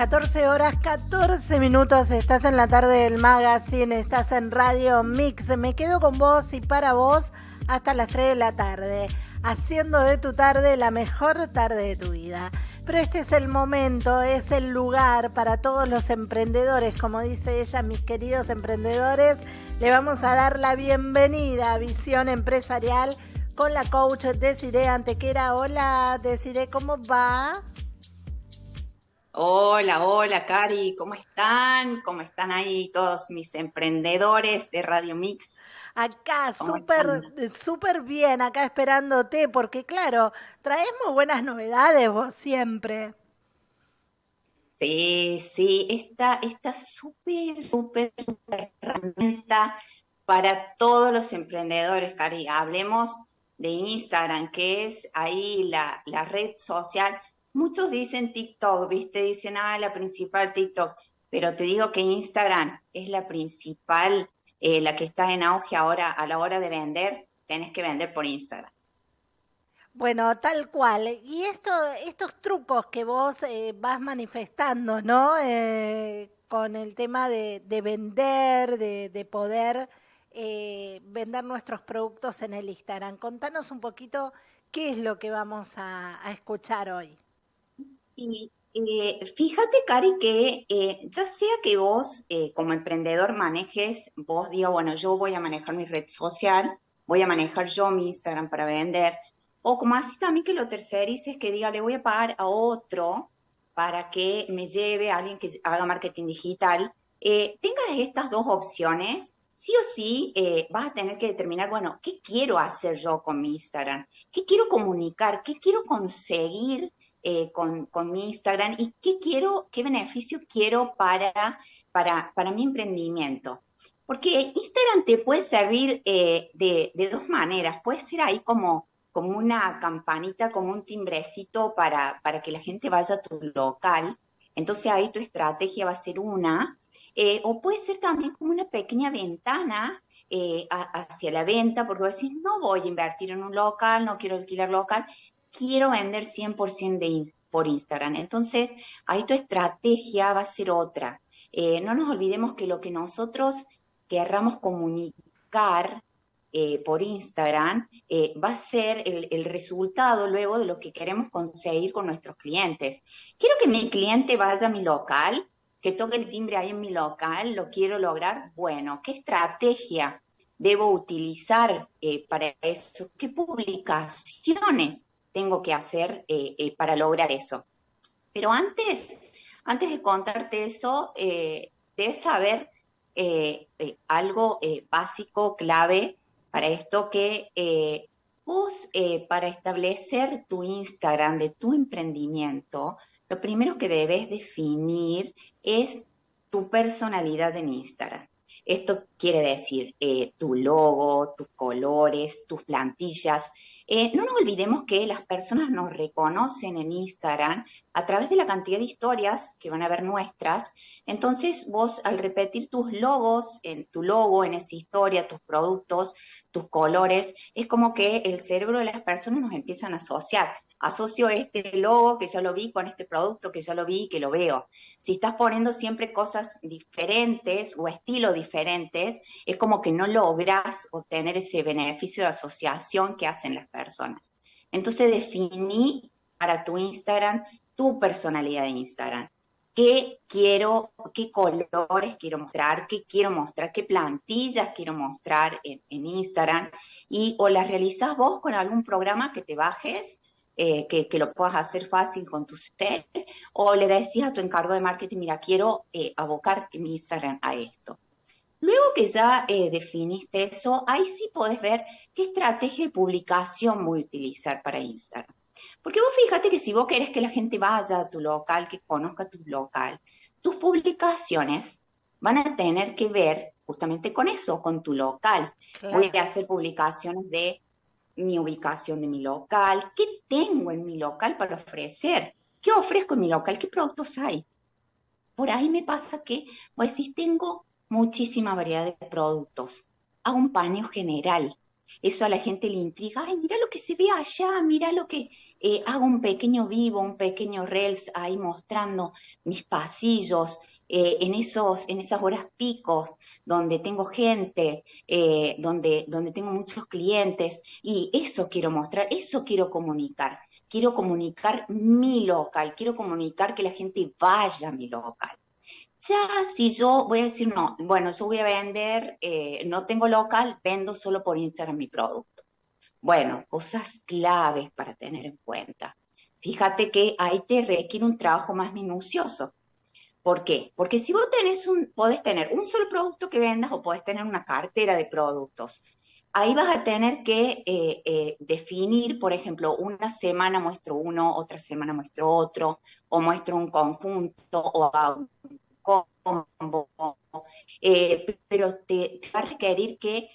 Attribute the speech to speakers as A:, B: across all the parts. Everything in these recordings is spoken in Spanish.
A: 14 horas 14 minutos, estás en la tarde del magazine, estás en Radio Mix. Me quedo con vos y para vos hasta las 3 de la tarde, haciendo de tu tarde la mejor tarde de tu vida. Pero este es el momento, es el lugar para todos los emprendedores, como dice ella, mis queridos emprendedores. Le vamos a dar la bienvenida a Visión Empresarial con la coach Desiree Antequera. Hola, Desiree, ¿cómo va?
B: Hola, hola, Cari, ¿cómo están? ¿Cómo están ahí todos mis emprendedores de Radio Mix?
A: Acá, súper, súper bien, acá esperándote, porque claro, traemos buenas novedades vos siempre.
B: Sí, sí, esta, esta súper, súper, súper herramienta para todos los emprendedores, Cari. Hablemos de Instagram, que es ahí la, la red social Muchos dicen TikTok, ¿viste? Dicen, ah, la principal TikTok, pero te digo que Instagram es la principal, eh, la que está en auge ahora a la hora de vender, tenés que vender por Instagram.
A: Bueno, tal cual. Y esto, estos trucos que vos eh, vas manifestando, ¿no? Eh, con el tema de, vender, de, poder vender nuestros productos en el Instagram. Contanos un poquito qué es lo que vamos a escuchar hoy.
B: Y eh, fíjate, Cari, que eh, ya sea que vos eh, como emprendedor manejes, vos digas, bueno, yo voy a manejar mi red social, voy a manejar yo mi Instagram para vender, o como así también que lo tercerices, que diga, le voy a pagar a otro para que me lleve a alguien que haga marketing digital, tengas estas dos opciones, sí o sí vas a tener que determinar, bueno, ¿qué quiero hacer yo con mi Instagram? ¿Qué quiero comunicar? ¿Qué quiero conseguir? Eh, con, mi Instagram y qué quiero, qué beneficio quiero para, para, para mi emprendimiento. Porque Instagram te puede servir eh, de, dos maneras. Puede ser ahí como, como una campanita, como un timbrecito para, para que la gente vaya a tu local. Entonces ahí tu estrategia va a ser una. Eh, o puede ser también como una pequeña ventana hacia la venta, porque vas a decir, no voy a invertir en un local, no quiero alquilar local, quiero vender 100% de, por Instagram. Entonces, ahí tu estrategia va a ser otra. Eh, no nos olvidemos que lo que nosotros querramos comunicar eh, por Instagram eh, va a ser el, el, resultado luego de lo que queremos conseguir con nuestros clientes. Quiero que mi cliente vaya a mi local, que toque el timbre ahí en mi local, lo quiero lograr. Bueno, ¿qué estrategia debo utilizar para eso? ¿Qué publicaciones tengo que hacer eh, eh, para lograr eso. Pero antes, antes de contarte eso, eh, debes saber algo básico, clave para esto, que vos para establecer tu Instagram de tu emprendimiento, lo primero que debes definir es tu personalidad en Instagram. Esto quiere decir tu logo, tus colores, tus plantillas, eh, no nos olvidemos que las personas nos reconocen en Instagram a través de la cantidad de historias que van a ver nuestras. Entonces vos al repetir tus logos, en tu logo, en esa historia, tus productos, tus colores, es como que el cerebro de las personas nos empiezan a asociar asocio este logo que ya lo vi con este producto que ya lo vi y que lo veo. Si estás poniendo siempre cosas diferentes o estilos diferentes, es como que no logras obtener ese beneficio de asociación que hacen las personas. Entonces definí para tu Instagram tu personalidad de Instagram. ¿Qué quiero, qué colores quiero mostrar, qué quiero mostrar, qué plantillas quiero mostrar en, Instagram? Y o las realizas vos con algún programa que te bajes eh, que, lo puedas hacer fácil con tu set, o le decís a tu encargo de marketing, mira, quiero eh, abocar mi Instagram a esto. Luego que ya eh, definiste eso, ahí sí podés ver qué estrategia de publicación voy a utilizar para Instagram. Porque vos fíjate que si vos querés que la gente vaya a tu local, que conozca tu local, tus publicaciones van a tener que ver justamente con eso, con tu local. Voy a hacer publicaciones de mi ubicación de mi local, qué tengo en mi local para ofrecer, qué ofrezco en mi local, qué productos hay. Por ahí me pasa que, pues si tengo muchísima variedad de productos. Hago un paneo general. Eso a la gente le intriga. Ay, mira lo que se ve allá, mira lo que... Eh, hago un pequeño vivo, un pequeño reels ahí mostrando mis pasillos, eh, en, esos, en esas horas picos donde tengo gente, eh, donde, donde tengo muchos clientes, y eso quiero mostrar, eso quiero comunicar. Quiero comunicar mi local, quiero comunicar que la gente vaya a mi local. Ya si yo voy a decir, no, bueno, yo voy a vender, eh, no tengo local, vendo solo por Instagram mi producto. Bueno, cosas claves para tener en cuenta. Fíjate que ahí te requiere un trabajo más minucioso. ¿Por qué? Porque si vos tenés un, podés tener un solo producto que vendas o podés tener una cartera de productos. Ahí vas a tener que eh, eh, definir, por ejemplo, una semana muestro uno, otra semana muestro otro, o muestro un conjunto o un combo. Eh, pero te, va a requerir que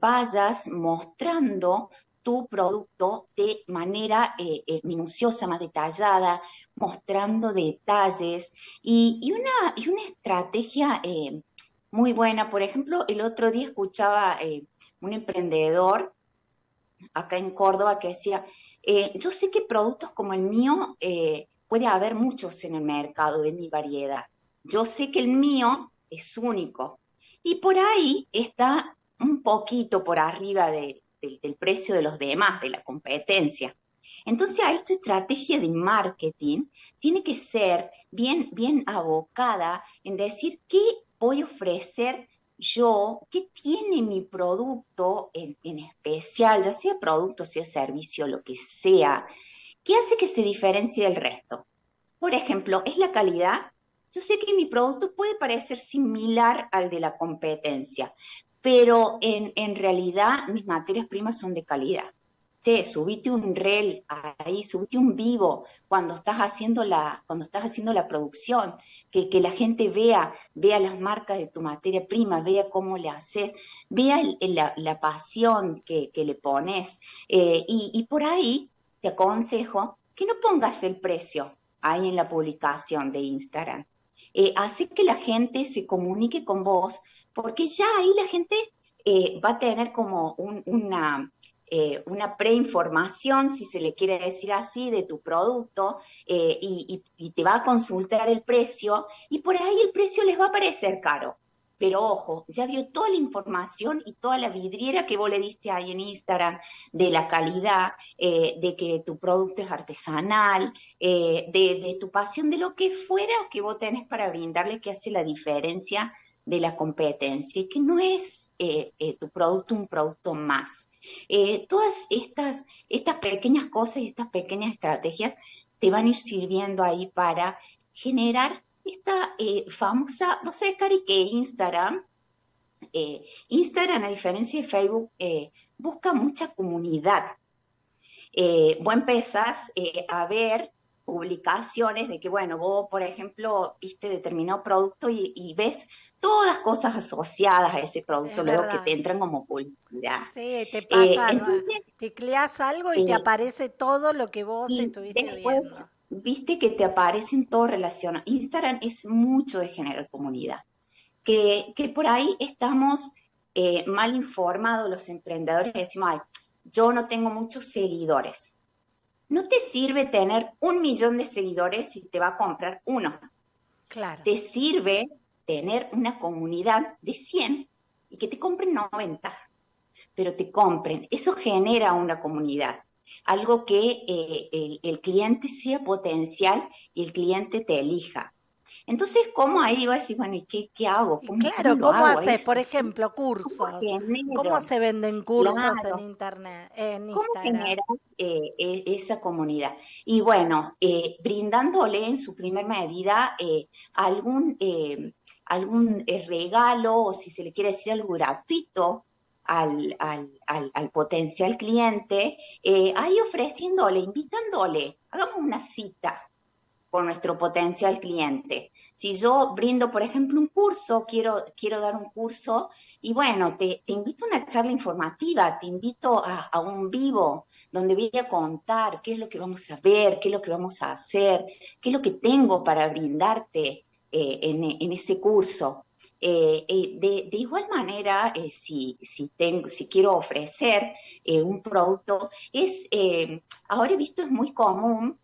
B: vayas mostrando tu producto de manera minuciosa, más detallada, mostrando detalles y, una, y una, estrategia eh, muy buena. Por ejemplo, el otro día escuchaba eh, un emprendedor acá en Córdoba que decía, eh, yo sé que productos como el mío puede haber muchos en el mercado de mi variedad. Yo sé que el mío es único y por ahí está un poquito por arriba del precio de los demás, de la competencia. Entonces, esta estrategia de marketing tiene que ser bien, bien abocada en decir qué voy a ofrecer yo, qué tiene mi producto en, especial, ya sea producto, sea servicio, lo que sea, qué hace que se diferencie del resto. Por ejemplo, ¿es la calidad? Yo sé que mi producto puede parecer similar al de la competencia, pero en realidad mis materias primas son de calidad che, subite un reel ahí, subite un vivo cuando estás haciendo la, cuando estás haciendo la producción, que, que la gente vea, vea las marcas de tu materia prima, vea cómo le haces, vea la, pasión que, le pones. Eh, y, por ahí te aconsejo que no pongas el precio ahí en la publicación de Instagram. Eh, hace que la gente se comunique con vos, porque ya ahí la gente eh, va a tener como una, eh, una preinformación, si se le quiere decir así, de tu producto eh, y, te va a consultar el precio y por ahí el precio les va a parecer caro. Pero ojo, ya vio toda la información y toda la vidriera que vos le diste ahí en Instagram de la calidad, eh, de que tu producto es artesanal, de, tu pasión, de lo que fuera que vos tenés para brindarle que hace la diferencia de la competencia y que no es tu producto un producto más. Eh, todas estas, estas pequeñas cosas y estas pequeñas estrategias te van a ir sirviendo ahí para generar esta eh, famosa, no sé, Cari, que Instagram, eh, Instagram a diferencia de Facebook, busca mucha comunidad. vos empezás a ver publicaciones de que, bueno, vos, por ejemplo, viste determinado producto y ves todas cosas asociadas a ese producto luego que te entran como publicidad.
A: Sí, te pasa, eh, tecleas algo y te eh, aparece todo lo que vos estuviste viendo.
B: Viste que te aparecen todo relacionado. Instagram es mucho de generar comunidad. Que, que por ahí estamos eh, mal informados los emprendedores decimos, ay, yo no tengo muchos seguidores. No te sirve tener un millón de seguidores si te va a comprar uno. Claro. Te sirve tener una comunidad de 100 y que te compren 90, pero te compren. Eso genera una comunidad, algo que eh, el, cliente sea potencial y el cliente te elija. Entonces, ¿cómo ahí va a decir, bueno, ¿y qué, hago?
A: claro, ¿cómo, haces? Por ejemplo, cursos. ¿Cómo, se venden cursos en Internet? En
B: ¿Cómo generas eh, e, esa comunidad? Y bueno, eh, brindándole en su primer medida algún algún eh, regalo o si se le quiere decir algo gratuito al, potencial cliente, eh, ahí ofreciéndole, invitándole, hagamos una cita con nuestro potencial cliente. Si yo brindo, por ejemplo, un curso, quiero, quiero dar un curso, y bueno, te, invito a una charla informativa, te invito a, un vivo, donde voy a contar qué es lo que vamos a ver, qué es lo que vamos a hacer, qué es lo que tengo para brindarte, eh, en, ese curso. de, igual manera, si, si, tengo, si quiero ofrecer un producto, es, ahora he visto es muy común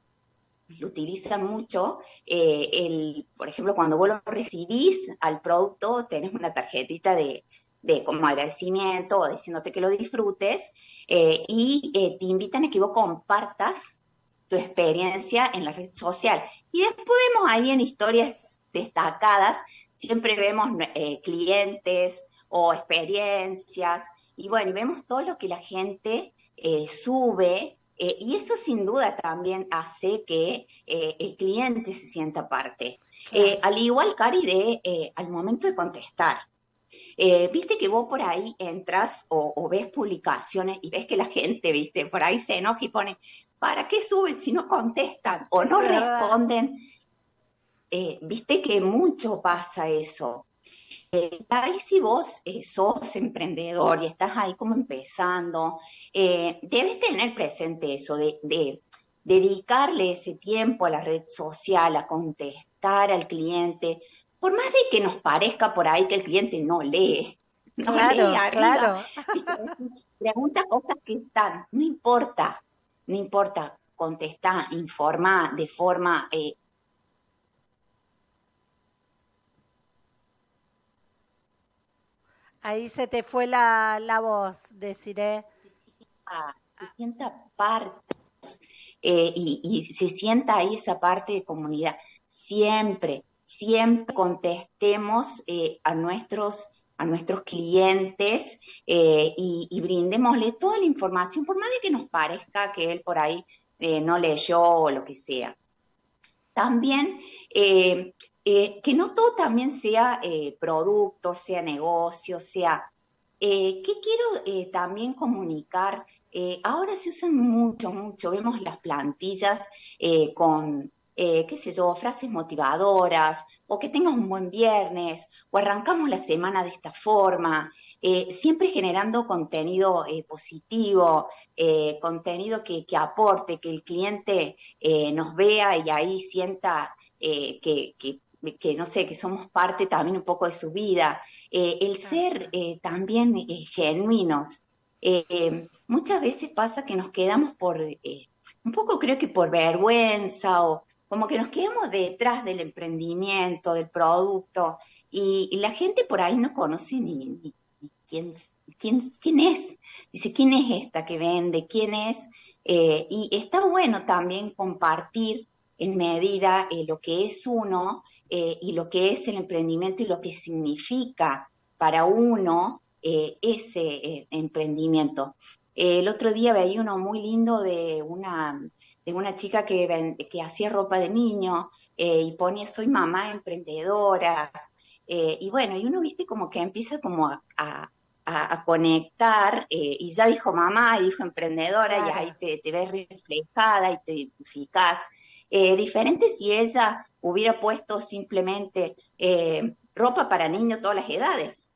B: lo utilizan mucho. el, por ejemplo, cuando vos lo recibís al producto, tenés una tarjetita de, de como agradecimiento o diciéndote que lo disfrutes eh, y eh, te invitan a que vos compartas tu experiencia en la red social. Y después vemos ahí en historias destacadas, siempre vemos eh, clientes o experiencias y bueno, y vemos todo lo que la gente sube y eso sin duda también hace que el cliente se sienta parte. al igual, Cari, de al momento de contestar. Eh, viste que vos por ahí entras o, ves publicaciones y ves que la gente, viste, por ahí se enoja y pone, ¿para qué suben si no contestan o no responden? Eh, viste que mucho pasa eso. Eh, ahí si vos sos emprendedor y estás ahí como empezando, debes tener presente eso de, de dedicarle ese tiempo a la red social, a contestar al cliente, por más de que nos parezca por ahí que el cliente no lee, no
A: claro, claro.
B: pregunta cosas que están, no importa, no importa, contesta, informa de forma...
A: Ahí se te fue la, la voz, deciré.
B: Se, sienta parte eh, y, y se sienta ahí esa parte de comunidad. Siempre, siempre contestemos eh, a, nuestros, a nuestros clientes eh, y, brindémosle toda la información, por más de que nos parezca que él por ahí no leyó o lo que sea. También que no todo también sea producto, sea negocio, sea... ¿Qué quiero también comunicar? ahora se usan mucho, mucho, vemos las plantillas con eh, qué sé yo, frases motivadoras, o que tengas un buen viernes, o arrancamos la semana de esta forma, eh, siempre generando contenido eh, positivo, contenido que, aporte, que el cliente nos vea y ahí sienta que, que, no sé, que somos parte también un poco de su vida, el ser también genuinos. muchas veces pasa que nos quedamos por, un poco creo que por vergüenza o, como que nos quedamos detrás del emprendimiento, del producto, y, la gente por ahí no conoce ni, quién, quién, quién, es. Dice, ¿quién es esta que vende? ¿Quién es? Eh, y está bueno también compartir en medida eh, lo que es uno eh, y lo que es el emprendimiento y lo que significa para uno ese emprendimiento. el otro día veía uno muy lindo de una de una chica que, que hacía ropa de niño eh, y ponía soy mamá emprendedora. Eh, y bueno, y uno, viste, como que empieza como a, conectar eh, y ya dijo mamá y dijo emprendedora y ahí te, te, ves reflejada y te identificas. diferente si ella hubiera puesto simplemente ropa para niños todas las edades.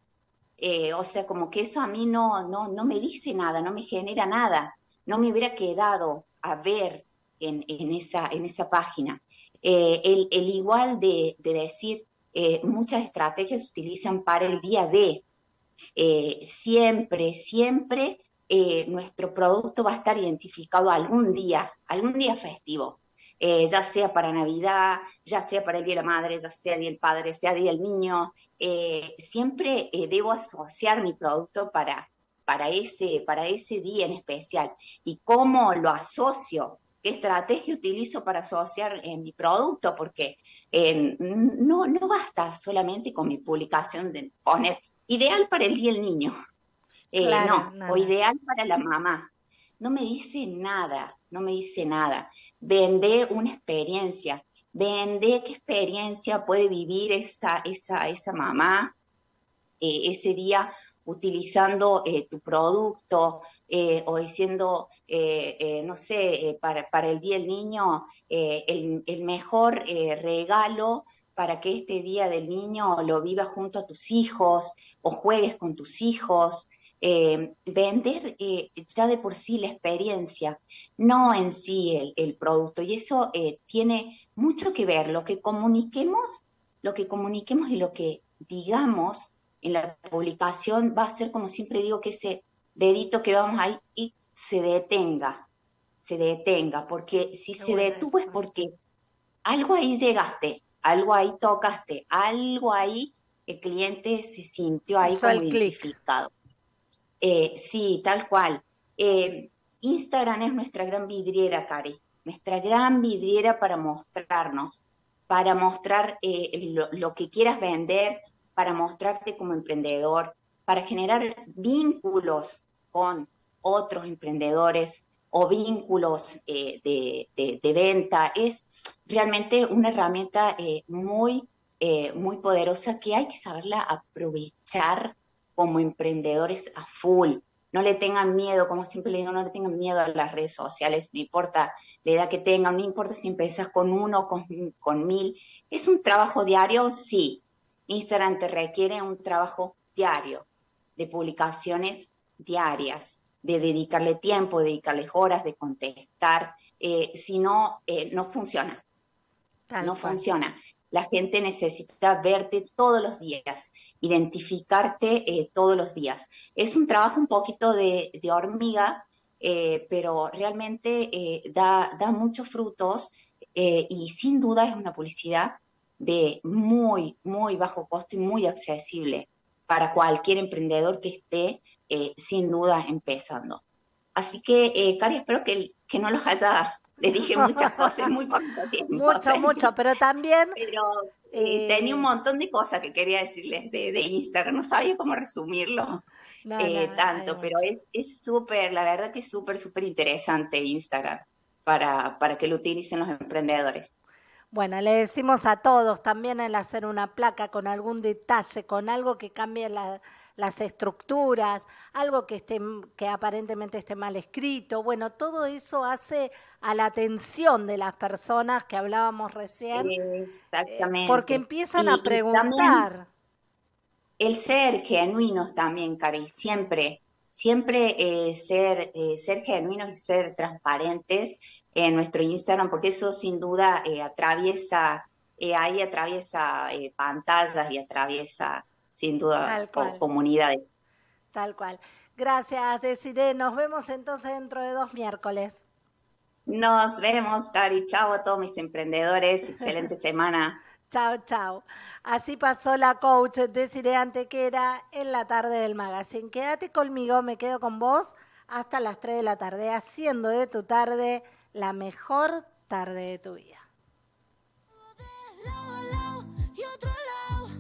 B: o sea, como que eso a mí no, no, no me dice nada, no me genera nada. No me hubiera quedado a ver en, esa, en esa página. Eh, el, igual de, decir, eh, muchas estrategias se utilizan para el día de. Eh, siempre, siempre nuestro producto va a estar identificado algún día, algún día festivo. Ya sea para Navidad, ya sea para el Día de la Madre, ya sea Día del Padre, sea Día del Niño, siempre debo asociar mi producto para, para, ese, para ese día en especial. ¿Y cómo lo asocio? qué estrategia utilizo para asociar mi producto, porque eh, no, no basta solamente con mi publicación de poner ideal para el día del niño, eh, no, o ideal para la mamá. No me dice nada, no me dice nada. Vende una experiencia, vende qué experiencia puede vivir esa, esa, esa mamá eh, ese día utilizando tu producto, eh, o diciendo, eh, eh, no sé, para, el Día del Niño, el, el, mejor regalo para que este Día del Niño lo vivas junto a tus hijos o juegues con tus hijos. Vender ya de por sí la experiencia, no en sí el, el producto. Y eso tiene mucho que ver, lo que comuniquemos, lo que comuniquemos y lo que digamos, en la publicación va a ser como siempre digo que ese dedito que vamos ahí y se detenga, se detenga, porque si se detuvo es porque algo ahí llegaste, algo ahí tocaste, algo ahí el cliente se sintió ahí como identificado. Eh, sí, tal cual. Eh, Instagram es nuestra gran vidriera, Cari, nuestra gran vidriera para mostrarnos, para mostrar eh, lo, que quieras vender, para mostrarte como emprendedor, para generar vínculos con otros emprendedores o vínculos de, de, venta. Es realmente una herramienta muy, muy poderosa que hay que saberla aprovechar como emprendedores a full. No le tengan miedo, como siempre le digo, no le tengan miedo a las redes sociales, no importa la edad que tengan, no importa si empiezas con uno, con, con mil. ¿Es un trabajo diario? Sí. Instagram te requiere un trabajo diario, de publicaciones diarias, de dedicarle tiempo, de dedicarle horas, de contestar. Eh, si no, eh, no funciona. no funciona. La gente necesita verte todos los días, identificarte eh, todos los días. Es un trabajo un poquito de, hormiga, eh, pero realmente eh, da, da, muchos frutos y sin duda es una publicidad de muy, muy bajo costo y muy accesible para cualquier emprendedor que esté sin duda empezando. Así que, Cari, espero que, que no los haya le dije muchas cosas muy poco tiempo.
A: Mucho, mucho, pero también...
B: Pero eh, tenía un eh, montón de cosas que quería decirles de, de Instagram, no sabía cómo resumirlo eh, tanto, pero es súper, la verdad que es súper, súper interesante Instagram para, para que lo utilicen los emprendedores.
A: Bueno, le decimos a todos también el hacer una placa con algún detalle, con algo que cambie la, las estructuras, algo que, esté, que aparentemente esté mal escrito. Bueno, todo eso hace a la atención de las personas que hablábamos recién.
B: Exactamente.
A: porque empiezan a preguntar.
B: El ser genuinos también, Cari, siempre, siempre eh, ser, eh, ser genuinos y ser transparentes en nuestro Instagram, porque eso sin duda eh, atraviesa, ahí atraviesa pantallas y atraviesa sin duda, comunidades.
A: Tal cual. Gracias, Desiree. Nos vemos entonces dentro de dos miércoles.
B: Nos vemos, Cari. Chao a todos mis emprendedores. Excelente semana.
A: Chao, chao. Así pasó la coach Desiree Antequera en la tarde del magazine. Quédate conmigo, me quedo con vos hasta las 3 de la tarde, haciendo de tu tarde la mejor tarde de tu vida.